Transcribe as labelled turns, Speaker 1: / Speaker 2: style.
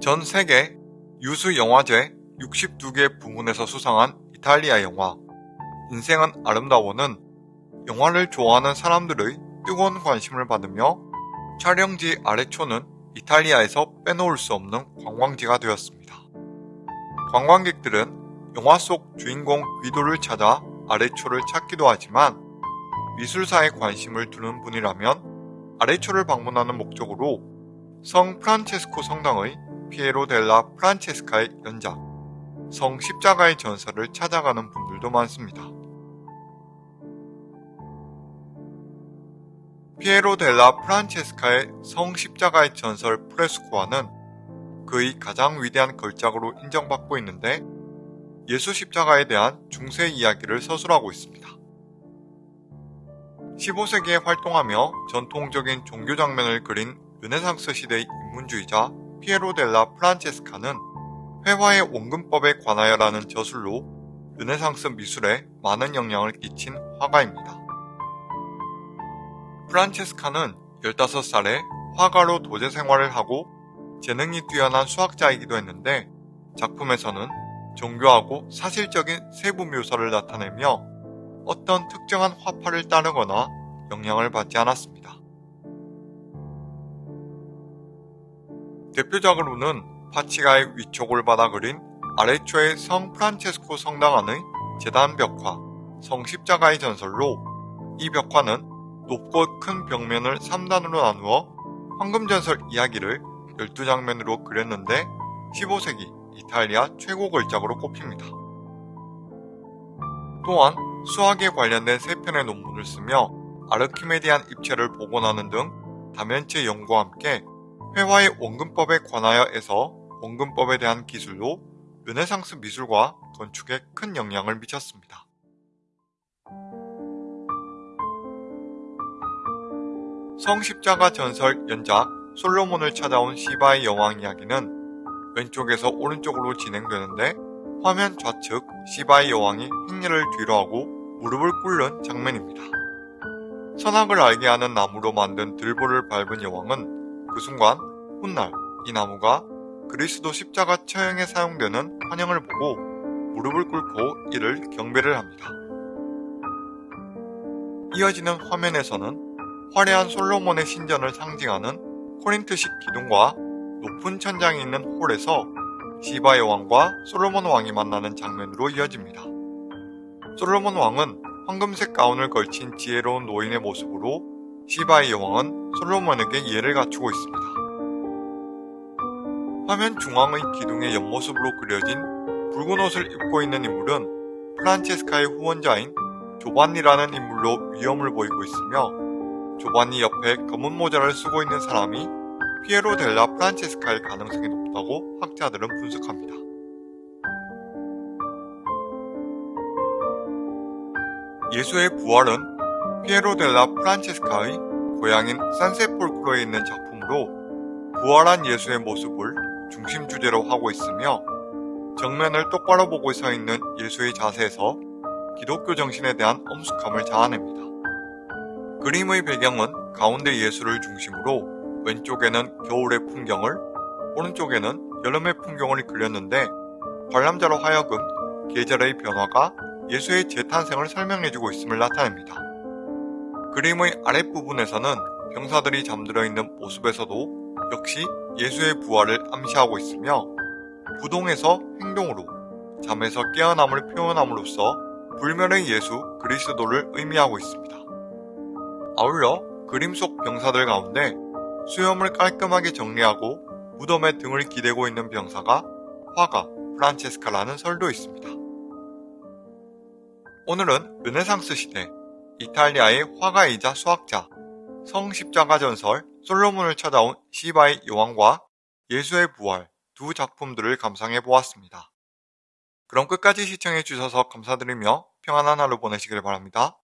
Speaker 1: 전 세계 유수 영화제 62개 부문에서 수상한 이탈리아 영화 인생은 아름다워는 영화를 좋아하는 사람들의 뜨거운 관심을 받으며 촬영지 아래초는 이탈리아에서 빼놓을 수 없는 관광지가 되었습니다. 관광객들은 영화 속 주인공 귀도를 찾아 아래초를 찾기도 하지만 미술사에 관심을 두는 분이라면 아래초를 방문하는 목적으로 성 프란체스코 성당의 피에로 델라 프란체스카의 연작 성 십자가의 전설을 찾아가는 분들도 많습니다. 피에로 델라 프란체스카의 성 십자가의 전설 프레스코아는 그의 가장 위대한 걸작으로 인정받고 있는데 예수 십자가에 대한 중세 이야기를 서술하고 있습니다. 15세기에 활동하며 전통적인 종교 장면을 그린 르네상스 시대의 인문주의자 피에로 델라 프란체스카는 회화의 원근법에 관하여라는 저술로 르네상스 미술에 많은 영향을 끼친 화가입니다. 프란체스카는 15살에 화가로 도제 생활을 하고 재능이 뛰어난 수학자이기도 했는데 작품에서는 정교하고 사실적인 세부 묘사를 나타내며 어떤 특정한 화파를 따르거나 영향을 받지 않았습니다. 대표적으로는 파치가의 위촉을 받아 그린 아래초의 성 프란체스코 성당 안의 재단 벽화, 성 십자가의 전설로 이 벽화는 높고 큰 벽면을 3단으로 나누어 황금전설 이야기를 12장면으로 그렸는데 15세기 이탈리아 최고 걸작으로 꼽힙니다. 또한 수학에 관련된 세 편의 논문을 쓰며 아르키메디안 입체를 복원하는 등 다면체 연구와 함께 회화의 원근법에 관하여에서 원근법에 대한 기술로 르네상스 미술과 건축에 큰 영향을 미쳤습니다. 성십자가 전설 연작 솔로몬을 찾아온 시바의 여왕 이야기는 왼쪽에서 오른쪽으로 진행되는데 화면 좌측 시바의 여왕이 행렬을 뒤로 하고 무릎을 꿇는 장면입니다. 선악을 알게 하는 나무로 만든 들보를 밟은 여왕은 그 순간 훗날 이 나무가 그리스도 십자가 처형에 사용되는 환영을 보고 무릎을 꿇고 이를 경배를 합니다. 이어지는 화면에서는 화려한 솔로몬의 신전을 상징하는 코린트식 기둥과 높은 천장이 있는 홀에서 시바 여왕과 솔로몬 왕이 만나는 장면으로 이어집니다. 솔로몬 왕은 황금색 가운을 걸친 지혜로운 노인의 모습으로 시바의 여왕은 솔로몬에게 예를 갖추고 있습니다. 화면 중앙의 기둥의 옆모습으로 그려진 붉은 옷을 입고 있는 인물은 프란체스카의 후원자인 조반니라는 인물로 위험을 보이고 있으며 조반니 옆에 검은 모자를 쓰고 있는 사람이 피에로 델라 프란체스카일 가능성이 높다고 학자들은 분석합니다. 예수의 부활은 피에로 델라 프란체스카의 고향인 산세폴크로에 있는 작품으로 부활한 예수의 모습을 중심 주제로 하고 있으며 정면을 똑바로 보고 서 있는 예수의 자세에서 기독교 정신에 대한 엄숙함을 자아냅니다. 그림의 배경은 가운데 예수를 중심으로 왼쪽에는 겨울의 풍경을 오른쪽에는 여름의 풍경을 그렸는데 관람자로 하여금 계절의 변화가 예수의 재탄생을 설명해주고 있음을 나타냅니다. 그림의 아랫부분에서는 병사들이 잠들어 있는 모습에서도 역시 예수의 부활을 암시하고 있으며 부동에서 행동으로 잠에서 깨어남을 표현함으로써 불멸의 예수 그리스도를 의미하고 있습니다. 아울러 그림 속 병사들 가운데 수염을 깔끔하게 정리하고 무덤에 등을 기대고 있는 병사가 화가 프란체스카라는 설도 있습니다. 오늘은 르네상스 시대 이탈리아의 화가이자 수학자 성십자가 전설 솔로몬을 찾아온 시바의 여왕과 예수의 부활 두 작품들을 감상해 보았습니다. 그럼 끝까지 시청해 주셔서 감사드리며 평안한 하루 보내시길 바랍니다.